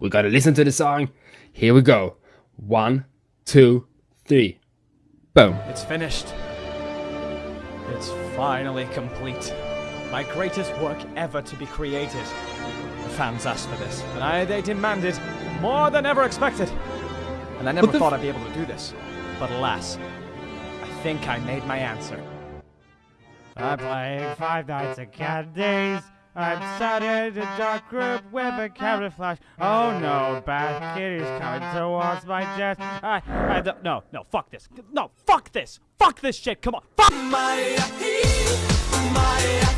We gotta listen to the song. Here we go. One, two, three. Boom. It's finished. It's finally complete. My greatest work ever to be created. The fans asked for this, and I, they demanded more than ever expected. And I never thought I'd be able to do this. But alas, I think I made my answer. I'm playing Five Nights at Candy's. I'm started a dark group with a camouflage. Oh no, bad kitty's coming towards my chest. I, I don't, no, no, fuck this. No, fuck this. Fuck this shit. Come on, fuck. My, my.